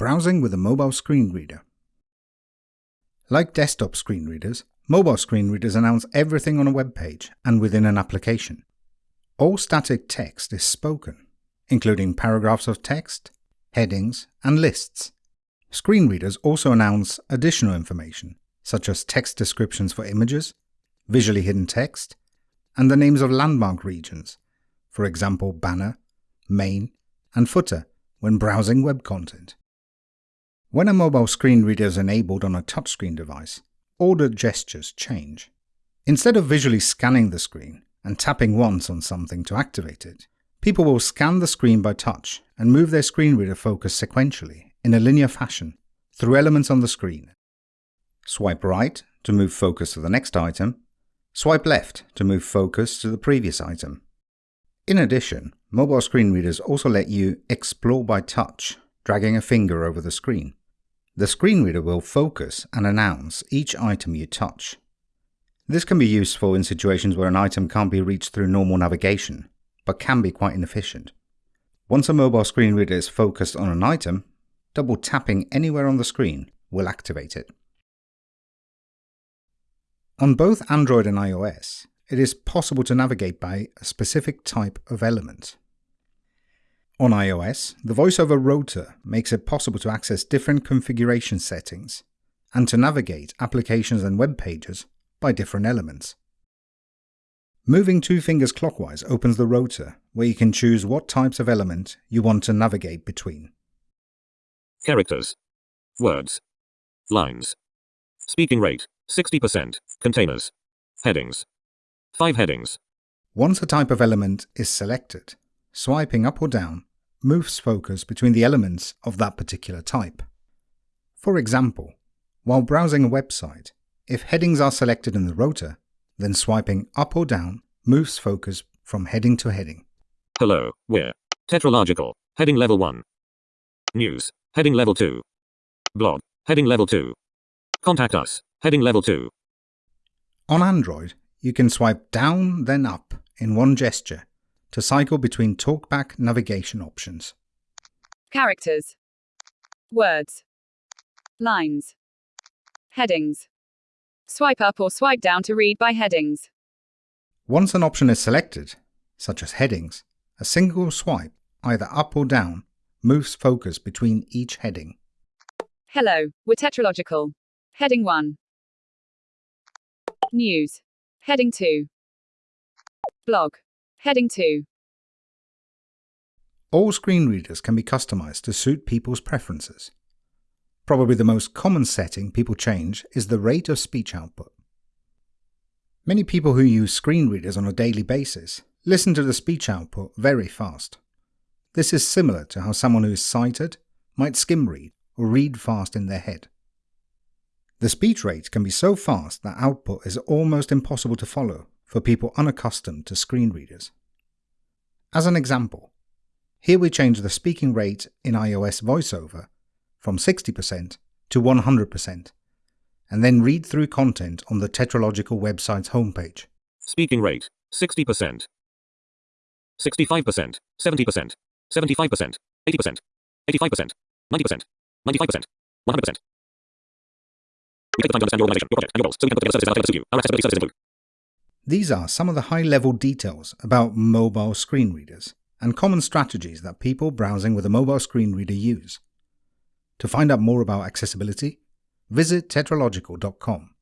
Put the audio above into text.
Browsing with a mobile screen reader. Like desktop screen readers, mobile screen readers announce everything on a web page and within an application. All static text is spoken, including paragraphs of text, headings, and lists. Screen readers also announce additional information, such as text descriptions for images, visually hidden text, and the names of landmark regions, for example banner, main, and footer when browsing web content. When a mobile screen reader is enabled on a touchscreen device, all the gestures change. Instead of visually scanning the screen and tapping once on something to activate it, people will scan the screen by touch and move their screen reader focus sequentially in a linear fashion through elements on the screen. Swipe right to move focus to the next item, swipe left to move focus to the previous item. In addition, mobile screen readers also let you explore by touch, dragging a finger over the screen. The screen reader will focus and announce each item you touch. This can be useful in situations where an item can't be reached through normal navigation, but can be quite inefficient. Once a mobile screen reader is focused on an item, double tapping anywhere on the screen will activate it. On both Android and iOS, it is possible to navigate by a specific type of element. On iOS, the VoiceOver Rotor makes it possible to access different configuration settings and to navigate applications and web pages by different elements. Moving two fingers clockwise opens the rotor, where you can choose what types of element you want to navigate between. Characters. Words. Lines. Speaking rate, 60%. Containers. Headings. 5 headings. Once a type of element is selected, swiping up or down moves focus between the elements of that particular type. For example, while browsing a website, if headings are selected in the rotor, then swiping up or down moves focus from heading to heading. Hello, we're tetralogical, heading level 1. News, heading level 2. Blog, heading level 2. Contact us, heading level 2. On Android, you can swipe down then up in one gesture to cycle between talkback navigation options. Characters. Words. Lines. Headings. Swipe up or swipe down to read by headings. Once an option is selected, such as headings, a single swipe, either up or down, moves focus between each heading. Hello, we're tetralogical. Heading 1. News. Heading 2. Blog. Heading 2. All screen readers can be customized to suit people's preferences. Probably the most common setting people change is the rate of speech output. Many people who use screen readers on a daily basis listen to the speech output very fast. This is similar to how someone who is sighted might skim read or read fast in their head. The speech rate can be so fast that output is almost impossible to follow for people unaccustomed to screen readers. As an example, here we change the speaking rate in iOS VoiceOver from 60% to 100%, and then read through content on the Tetralogical website's homepage. Speaking rate, 60%. 65%, 70%, 75%, 80%, 85%, 90%, 95%, 100%. We take the time to understand your organization, your project, and your goals, so we can put together services that are to you. Our accessibility services include These are some of the high-level details about mobile screen readers and common strategies that people browsing with a mobile screen reader use. To find out more about accessibility, visit tetralogical.com.